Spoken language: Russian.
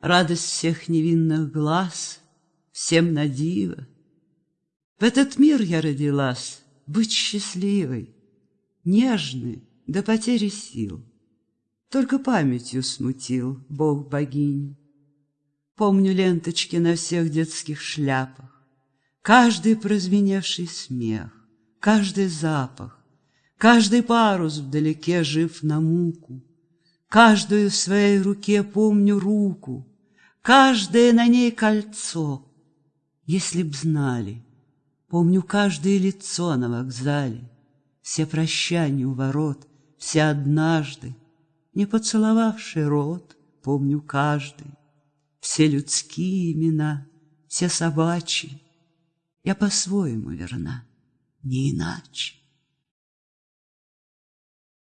Радость всех невинных глаз, всем на диво. В этот мир я родилась, быть счастливой, Нежной до потери сил. Только памятью смутил Бог богинь. Помню ленточки на всех детских шляпах, Каждый прозвеневший смех, каждый запах, Каждый парус вдалеке жив на муку, Каждую в своей руке помню руку, Каждое на ней кольцо. Если б знали, помню каждое лицо на вокзале, Все прощания у ворот, все однажды, Не поцеловавший рот, помню каждый, Все людские имена, все собачьи, Я по-своему верна, не иначе.